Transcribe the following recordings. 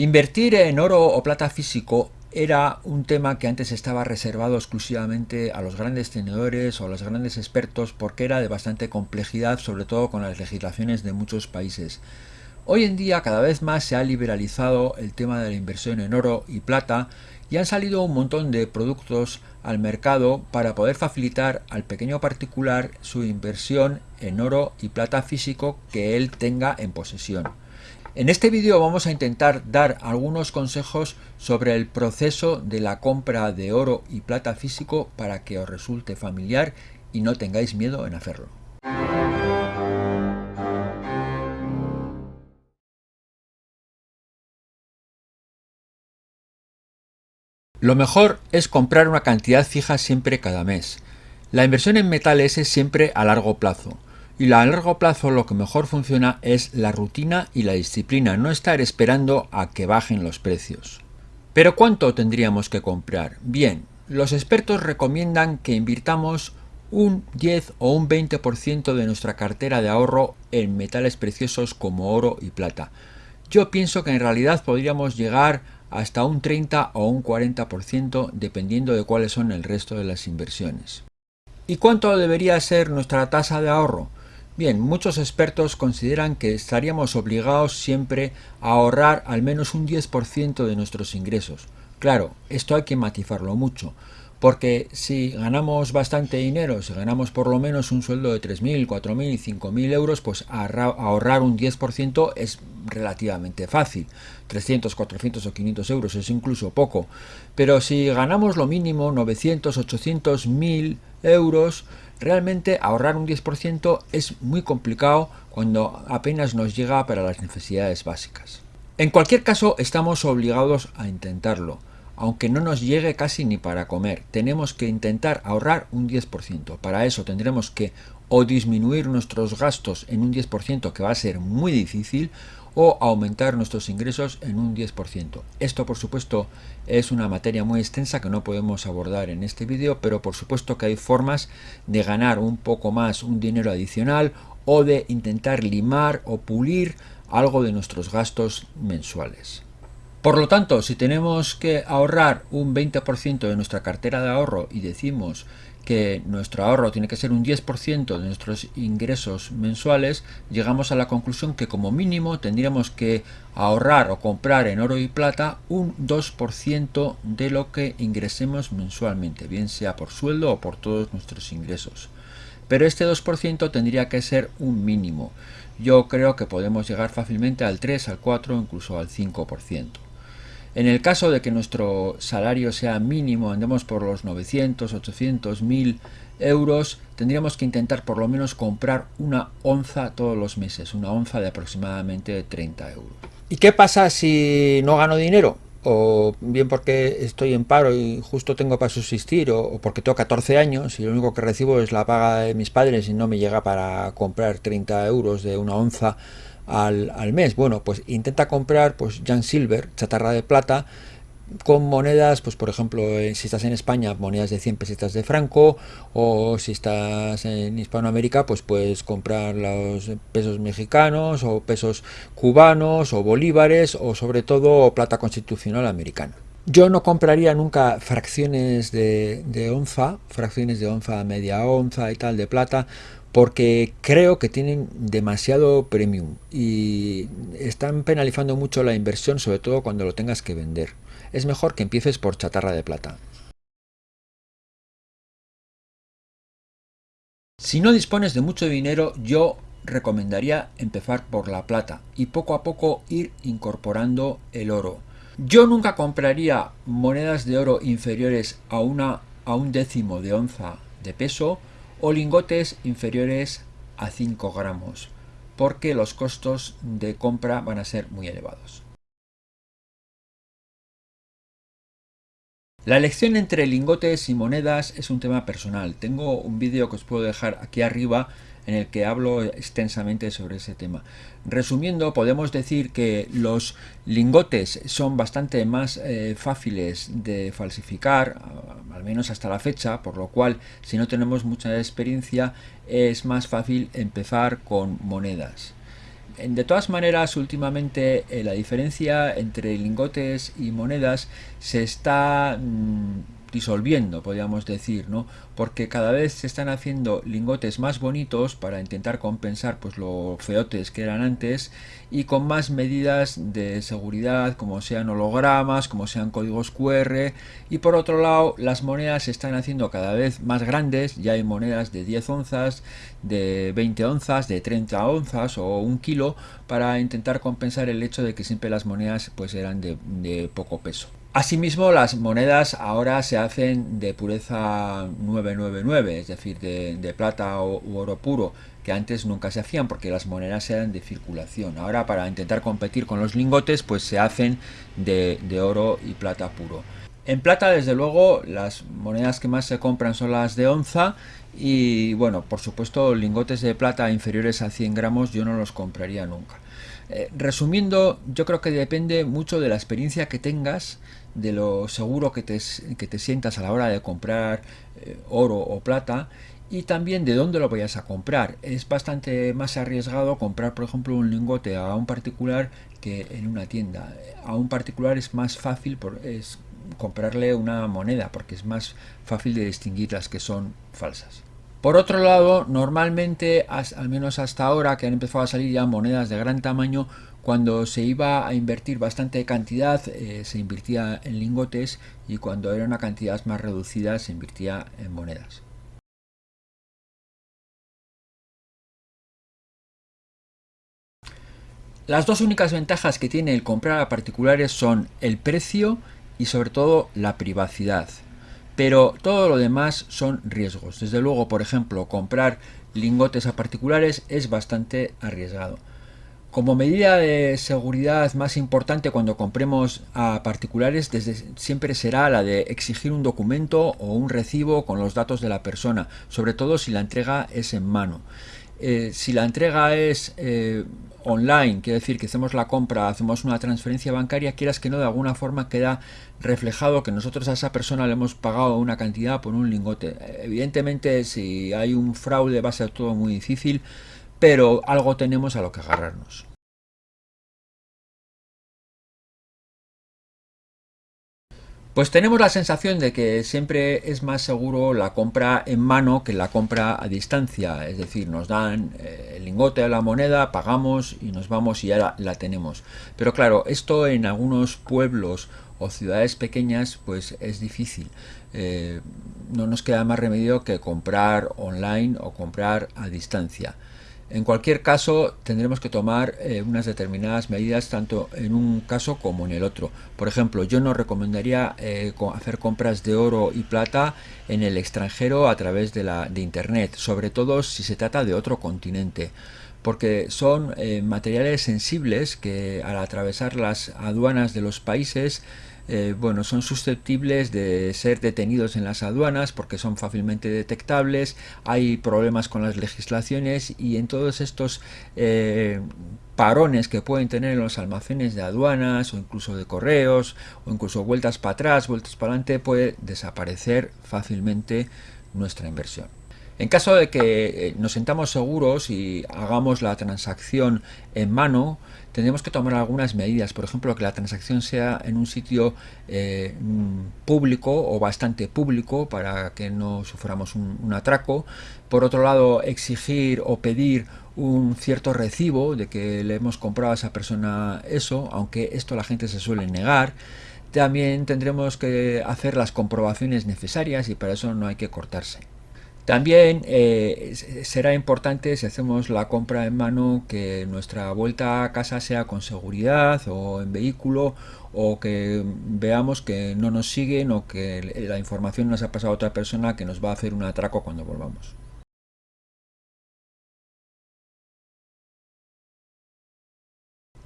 Invertir en oro o plata físico era un tema que antes estaba reservado exclusivamente a los grandes tenedores o a los grandes expertos porque era de bastante complejidad, sobre todo con las legislaciones de muchos países. Hoy en día cada vez más se ha liberalizado el tema de la inversión en oro y plata y han salido un montón de productos al mercado para poder facilitar al pequeño particular su inversión en oro y plata físico que él tenga en posesión. En este vídeo vamos a intentar dar algunos consejos sobre el proceso de la compra de oro y plata físico para que os resulte familiar y no tengáis miedo en hacerlo. Lo mejor es comprar una cantidad fija siempre cada mes. La inversión en metales es siempre a largo plazo y a largo plazo lo que mejor funciona es la rutina y la disciplina, no estar esperando a que bajen los precios. ¿Pero cuánto tendríamos que comprar? Bien, los expertos recomiendan que invirtamos un 10 o un 20% de nuestra cartera de ahorro en metales preciosos como oro y plata. Yo pienso que en realidad podríamos llegar hasta un 30 o un 40% dependiendo de cuáles son el resto de las inversiones. ¿Y cuánto debería ser nuestra tasa de ahorro? Bien, muchos expertos consideran que estaríamos obligados siempre a ahorrar al menos un 10% de nuestros ingresos. Claro, esto hay que matizarlo mucho, porque si ganamos bastante dinero, si ganamos por lo menos un sueldo de 3.000, 4.000, 5.000 euros, pues ahorrar un 10% es relativamente fácil. 300, 400 o 500 euros es incluso poco. Pero si ganamos lo mínimo, 900, 800, 1.000 euros, Realmente ahorrar un 10% es muy complicado cuando apenas nos llega para las necesidades básicas. En cualquier caso estamos obligados a intentarlo. Aunque no nos llegue casi ni para comer, tenemos que intentar ahorrar un 10%. Para eso tendremos que o disminuir nuestros gastos en un 10% que va a ser muy difícil o aumentar nuestros ingresos en un 10%. Esto por supuesto es una materia muy extensa que no podemos abordar en este vídeo, pero por supuesto que hay formas de ganar un poco más un dinero adicional o de intentar limar o pulir algo de nuestros gastos mensuales. Por lo tanto, si tenemos que ahorrar un 20% de nuestra cartera de ahorro y decimos que nuestro ahorro tiene que ser un 10% de nuestros ingresos mensuales, llegamos a la conclusión que como mínimo tendríamos que ahorrar o comprar en oro y plata un 2% de lo que ingresemos mensualmente, bien sea por sueldo o por todos nuestros ingresos. Pero este 2% tendría que ser un mínimo. Yo creo que podemos llegar fácilmente al 3, al 4, incluso al 5%. En el caso de que nuestro salario sea mínimo, andemos por los 900, 800, 1000 euros, tendríamos que intentar por lo menos comprar una onza todos los meses, una onza de aproximadamente 30 euros. ¿Y qué pasa si no gano dinero? o bien porque estoy en paro y justo tengo para subsistir, o, porque tengo 14 años y lo único que recibo es la paga de mis padres y no me llega para comprar 30 euros de una onza al, mes. Bueno, pues intenta comprar pues Jan Silver, chatarra de plata, con monedas, pues por ejemplo, eh, si estás en España, monedas de 100 pesetas de franco, o si estás en Hispanoamérica, pues puedes comprar los pesos mexicanos, o pesos cubanos, o bolívares, o sobre todo plata constitucional americana. Yo no compraría nunca fracciones de, de onza, fracciones de onza, media onza y tal de plata, porque creo que tienen demasiado premium y están penalizando mucho la inversión, sobre todo cuando lo tengas que vender. Es mejor que empieces por chatarra de plata. Si no dispones de mucho dinero, yo recomendaría empezar por la plata y poco a poco ir incorporando el oro. Yo nunca compraría monedas de oro inferiores a, una, a un décimo de onza de peso o lingotes inferiores a 5 gramos, porque los costos de compra van a ser muy elevados. La elección entre lingotes y monedas es un tema personal. Tengo un vídeo que os puedo dejar aquí arriba en el que hablo extensamente sobre ese tema. Resumiendo, podemos decir que los lingotes son bastante más eh, fáciles de falsificar, al menos hasta la fecha, por lo cual si no tenemos mucha experiencia es más fácil empezar con monedas. de todas maneras, últimamente eh, la diferencia entre lingotes y monedas se está mm, disolviendo, podríamos decir, ¿no? Porque cada vez se están haciendo lingotes más bonitos para intentar compensar pues lo feotes que eran antes y con más medidas de seguridad, como sean hologramas, como sean códigos QR y por otro lado las monedas se están haciendo cada vez más grandes, ya hay monedas de 10 onzas, de 20 onzas, de 30 onzas o un kilo para intentar compensar el hecho de que siempre las monedas pues eran de poco peso. Asimismo, las monedas ahora se hacen de pureza 999, es decir, de, plata o, u oro puro, que antes nunca se hacían porque las monedas eran de circulación. Ahora, para intentar competir con los lingotes, pues se hacen de, de oro y plata puro. En plata, desde luego, las monedas que más se compran son las de onza y, bueno, por supuesto, lingotes de plata inferiores a 100 gramos yo no los compraría nunca. Eh, resumiendo, yo creo que depende mucho de la experiencia que tengas, de lo seguro que te, que te sientas a la hora de comprar eh, oro o plata y también de dónde lo vayas a comprar. Es bastante más arriesgado comprar, por ejemplo, un lingote a un particular que en una tienda. A un particular es más fácil comprarle una moneda porque es más fácil de distinguir las que son falsas. Por otro lado, normalmente, al menos hasta ahora que han empezado a salir ya monedas de gran tamaño, cuando se iba a invertir bastante cantidad eh, se invertía en lingotes y cuando era una cantidad más reducida se invertía en monedas. Las dos únicas ventajas que tiene el comprar a particulares son el precio y sobre todo la privacidad. Pero todo lo demás son riesgos. Desde luego, por ejemplo, comprar lingotes a particulares es bastante arriesgado. Como medida de seguridad más importante cuando compremos a particulares desde siempre será la de exigir un documento o un recibo con los datos de la persona, sobre todo si la entrega es en mano. Eh, si la entrega es eh, online, quiere decir que hacemos la compra, hacemos una transferencia bancaria, quieras que no, de alguna forma queda reflejado que nosotros a esa persona le hemos pagado una cantidad por un lingote. Evidentemente, si hay un fraude va a ser todo muy difícil, pero algo tenemos a lo que agarrarnos. Pues tenemos la sensación de que siempre es más seguro la compra en mano que la compra a distancia, es decir, nos dan eh, el lingote de la moneda, pagamos y nos vamos y ya la, tenemos. Pero claro, esto en algunos pueblos o ciudades pequeñas pues es difícil. Eh, no nos queda más remedio que comprar online o comprar a distancia. En cualquier caso, tendremos que tomar eh, unas determinadas medidas tanto en un caso como en el otro. Por ejemplo, yo no recomendaría eh, hacer compras de oro y plata en el extranjero a través de, la, de Internet, sobre todo si se trata de otro continente porque son eh, materiales sensibles que al atravesar las aduanas de los países eh, bueno, son susceptibles de ser detenidos en las aduanas porque son fácilmente detectables, hay problemas con las legislaciones y en todos estos eh, parones que pueden tener en los almacenes de aduanas o incluso de correos o incluso vueltas para atrás, vueltas para adelante, puede desaparecer fácilmente nuestra inversión. En caso de que eh, nos sentamos seguros y hagamos la transacción en mano, tendremos que tomar algunas medidas. Por ejemplo, que la transacción sea en un sitio eh, mm, público o bastante público para que no suframos un, atraco. Por otro lado, exigir o pedir un cierto recibo de que le hemos comprado a esa persona eso, aunque esto la gente se suele negar. También tendremos que hacer las comprobaciones necesarias y para eso no hay que cortarse. También eh, será importante si hacemos la compra en mano que nuestra vuelta a casa sea con seguridad o en vehículo o que veamos que no nos siguen o que la información nos ha pasado a otra persona que nos va a hacer un atraco cuando volvamos.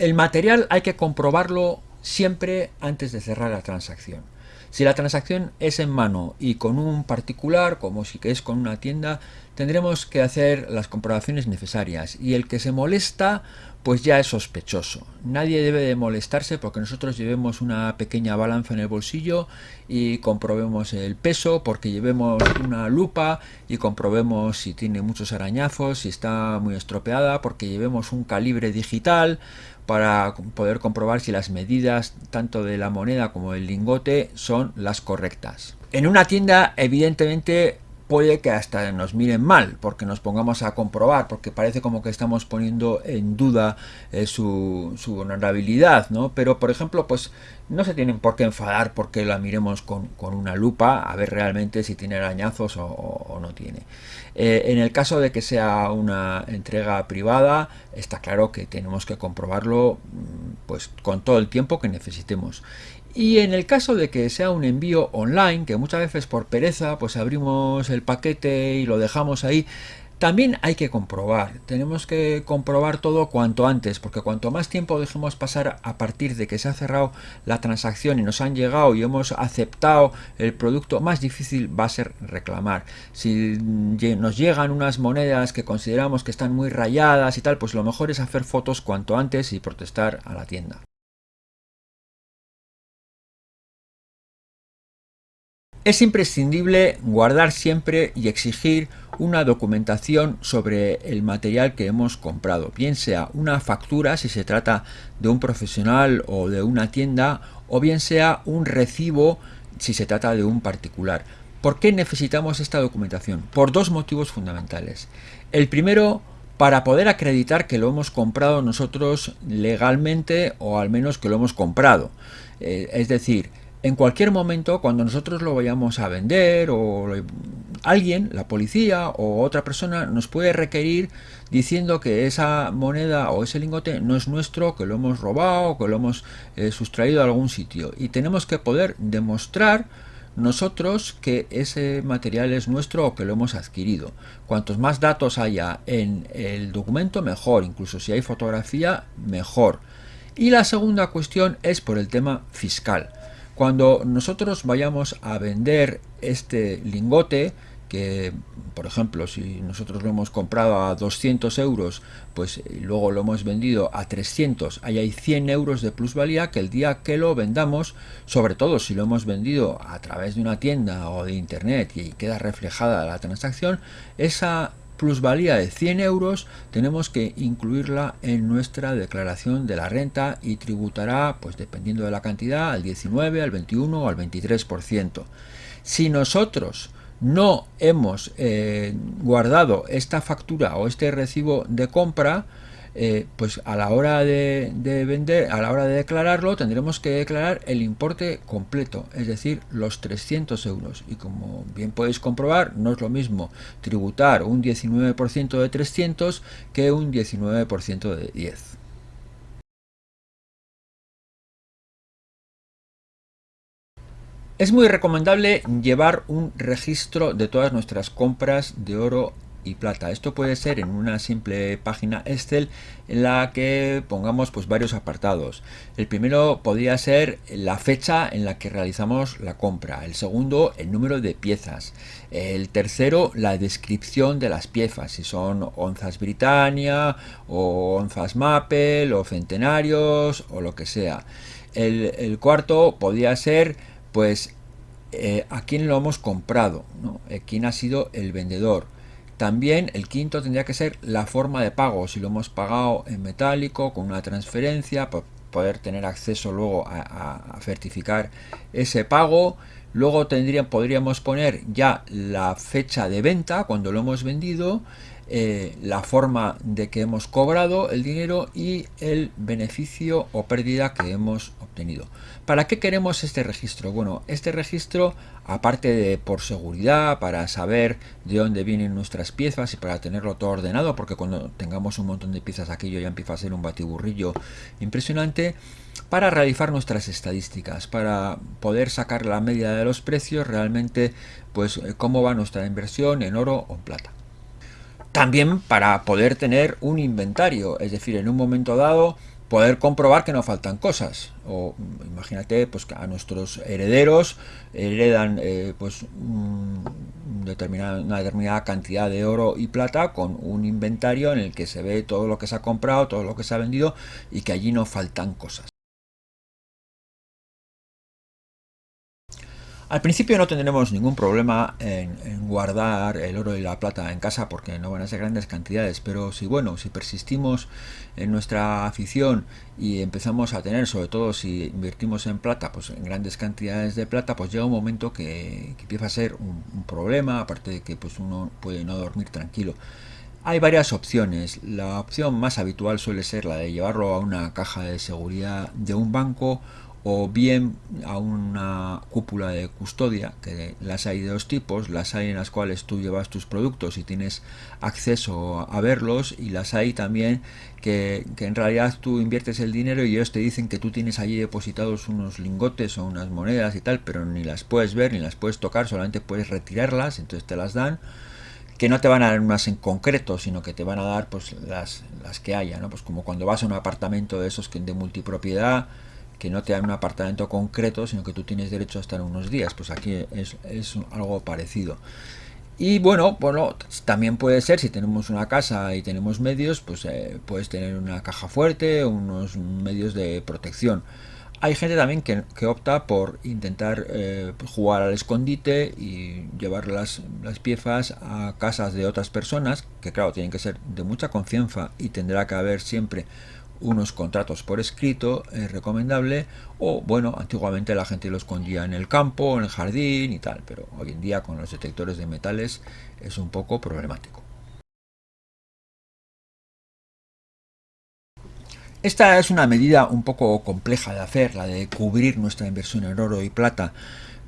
El material hay que comprobarlo siempre antes de cerrar la transacción. Si la transacción es en mano y con un particular, como si que es con una tienda, tendremos que hacer las comprobaciones necesarias y el que se molesta pues ya es sospechoso. Nadie debe de molestarse porque nosotros llevemos una pequeña balanza en el bolsillo y comprobemos el peso, porque llevemos una lupa y comprobemos si tiene muchos arañazos, si está muy estropeada, porque llevemos un calibre digital para poder comprobar si las medidas tanto de la moneda como del lingote son las correctas. En una tienda evidentemente puede que hasta nos miren mal porque nos pongamos a comprobar porque parece como que estamos poniendo en duda eh, su, su, honorabilidad ¿no? pero por ejemplo pues no se tienen por qué enfadar porque la miremos con, con una lupa a ver realmente si tiene arañazos o, no tiene eh, en el caso de que sea una entrega privada está claro que tenemos que comprobarlo mm, pues con todo el tiempo que necesitemos y en el caso de que sea un envío online, que muchas veces por pereza pues abrimos el paquete y lo dejamos ahí, también hay que comprobar, tenemos que comprobar todo cuanto antes, porque cuanto más tiempo dejemos pasar a partir de que se ha cerrado la transacción y nos han llegado y hemos aceptado el producto, más difícil va a ser reclamar. Si nos llegan unas monedas que consideramos que están muy rayadas y tal, pues lo mejor es hacer fotos cuanto antes y protestar a la tienda. Es imprescindible guardar siempre y exigir una documentación sobre el material que hemos comprado, bien sea una factura si se trata de un profesional o de una tienda, o bien sea un recibo si se trata de un particular. ¿Por qué necesitamos esta documentación? Por dos motivos fundamentales. El primero, para poder acreditar que lo hemos comprado nosotros legalmente o al menos que lo hemos comprado. Eh, es decir, en cualquier momento cuando nosotros lo vayamos a vender o alguien, la policía o otra persona nos puede requerir diciendo que esa moneda o ese lingote no es nuestro, que lo hemos robado, que lo hemos eh, sustraído a algún sitio y tenemos que poder demostrar nosotros que ese material es nuestro o que lo hemos adquirido. Cuantos más datos haya en el documento, mejor. Incluso si hay fotografía, mejor. Y la segunda cuestión es por el tema fiscal. Cuando nosotros vayamos a vender este lingote, que por ejemplo si nosotros lo hemos comprado a 200 euros, pues eh, luego lo hemos vendido a 300, ahí hay 100 euros de plusvalía que el día que lo vendamos, sobre todo si lo hemos vendido a través de una tienda o de internet y queda reflejada la transacción, esa plusvalía de 100 euros tenemos que incluirla en nuestra declaración de la renta y tributará, pues dependiendo de la cantidad, al 19, al 21 o al 23%. Si nosotros no hemos eh, guardado esta factura o este recibo de compra, eh, pues a la hora de, vender, a la hora de declararlo, tendremos que declarar el importe completo, es decir, los 300 euros. Y como bien podéis comprobar, no es lo mismo tributar un 19% de 300 que un 19% de 10. Es muy recomendable llevar un registro de todas nuestras compras de oro plata. Esto puede ser en una simple página Excel en la que pongamos pues varios apartados. El primero podría ser la fecha en la que realizamos la compra. El segundo, el número de piezas. El tercero, la descripción de las piezas, si son onzas Britannia o onzas Maple o centenarios o lo que sea. El, cuarto podría ser pues eh, a quién lo hemos comprado, ¿no? Eh, quién ha sido el vendedor. También el quinto tendría que ser la forma de pago, si lo hemos pagado en metálico con una transferencia, para poder tener acceso luego a, certificar ese pago. Luego podríamos poner ya la fecha de venta cuando lo hemos vendido, eh, la forma de que hemos cobrado el dinero y el beneficio o pérdida que hemos obtenido. ¿Para qué queremos este registro? Bueno, este registro, aparte de por seguridad, para saber de dónde vienen nuestras piezas y para tenerlo todo ordenado, porque cuando tengamos un montón de piezas aquello ya empieza a ser un batiburrillo impresionante, para realizar nuestras estadísticas, para poder sacar la media de los precios, realmente, pues cómo va nuestra inversión en oro o en plata. También para poder tener un inventario, es decir, en un momento dado poder comprobar que no faltan cosas. O imagínate pues, que a nuestros herederos heredan eh, pues, determinada, una determinada cantidad de oro y plata con un inventario en el que se ve todo lo que se ha comprado, todo lo que se ha vendido y que allí no faltan cosas. Al principio no tendremos ningún problema en, guardar el oro y la plata en casa porque no van a ser grandes cantidades, pero si bueno, si persistimos en nuestra afición y empezamos a tener, sobre todo si invertimos en plata, pues en grandes cantidades de plata, pues llega un momento que, empieza a ser un, un, problema, aparte de que pues uno puede no dormir tranquilo. Hay varias opciones. La opción más habitual suele ser la de llevarlo a una caja de seguridad de un banco o bien a una cúpula de custodia, que las hay de dos tipos, las hay en las cuales tú llevas tus productos y tienes acceso a verlos, y las hay también que, en realidad tú inviertes el dinero y ellos te dicen que tú tienes allí depositados unos lingotes o unas monedas y tal, pero ni las puedes ver ni las puedes tocar, solamente puedes retirarlas, entonces te las dan que no te van a dar unas en concreto, sino que te van a dar pues las, las que haya, ¿no? Pues como cuando vas a un apartamento de esos que de multipropiedad, que no te dan un apartamento concreto, sino que tú tienes derecho a estar unos días. Pues aquí es, algo parecido. Y bueno, bueno, también puede ser, si tenemos una casa y tenemos medios, pues eh, puedes tener una caja fuerte, unos medios de protección. Hay gente también que, opta por intentar eh, jugar al escondite y llevar las, las, piezas a casas de otras personas, que claro, tienen que ser de mucha confianza y tendrá que haber siempre unos contratos por escrito es recomendable o bueno antiguamente la gente lo escondía en el campo en el jardín y tal pero hoy en día con los detectores de metales es un poco problemático. Esta es una medida un poco compleja de hacer la de cubrir nuestra inversión en oro y plata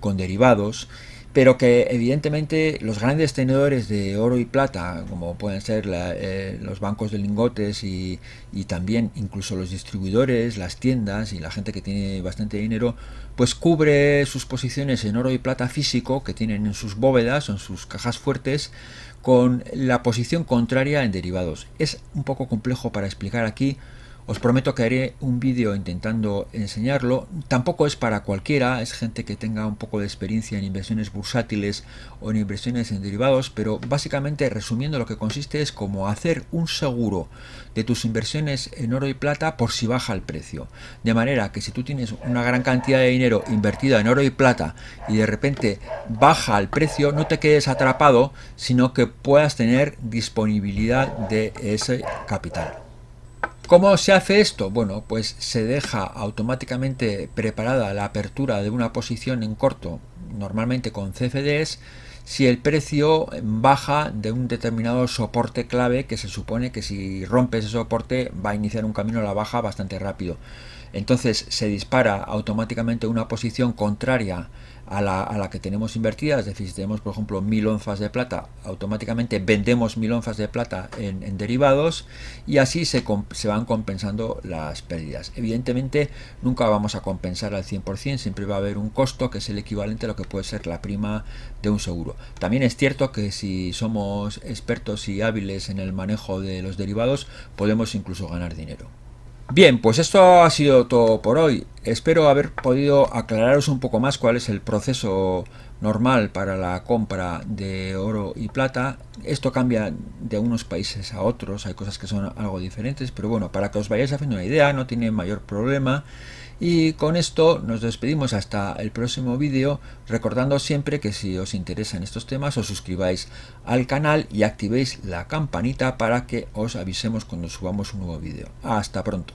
con derivados pero que evidentemente los grandes tenedores de oro y plata, como pueden ser eh, los bancos de lingotes y, también incluso los distribuidores, las tiendas y la gente que tiene bastante dinero, pues cubre sus posiciones en oro y plata físico que tienen en sus bóvedas o en sus cajas fuertes con la posición contraria en derivados. Es un poco complejo para explicar aquí, os prometo que haré un vídeo intentando enseñarlo. Tampoco es para cualquiera, es gente que tenga un poco de experiencia en inversiones bursátiles o en inversiones en derivados, pero básicamente resumiendo lo que consiste es como hacer un seguro de tus inversiones en oro y plata por si baja el precio. De manera que si tú tienes una gran cantidad de dinero invertida en oro y plata y de repente baja el precio, no te quedes atrapado, sino que puedas tener disponibilidad de ese capital. ¿Cómo se hace esto? Bueno, pues se deja automáticamente preparada la apertura de una posición en corto, normalmente con CFDs, si el precio baja de un determinado soporte clave que se supone que si rompe ese soporte va a iniciar un camino a la baja bastante rápido. Entonces se dispara automáticamente una posición contraria a la, que tenemos invertida, es decir, si tenemos por ejemplo mil onzas de plata, automáticamente vendemos mil onzas de plata en, derivados y así se, se, van compensando las pérdidas. Evidentemente nunca vamos a compensar al 100%, siempre va a haber un costo que es el equivalente a lo que puede ser la prima de un seguro. También es cierto que si somos expertos y hábiles en el manejo de los derivados, podemos incluso ganar dinero. Bien, pues esto ha sido todo por hoy. Espero haber podido aclararos un poco más cuál es el proceso normal para la compra de oro y plata. Esto cambia de unos países a otros, hay cosas que son algo diferentes, pero bueno, para que os vayáis haciendo una idea, no tiene mayor problema. Y con esto nos despedimos hasta el próximo vídeo, recordando siempre que si os interesan estos temas os suscribáis al canal y activéis la campanita para que os avisemos cuando subamos un nuevo vídeo. Hasta pronto.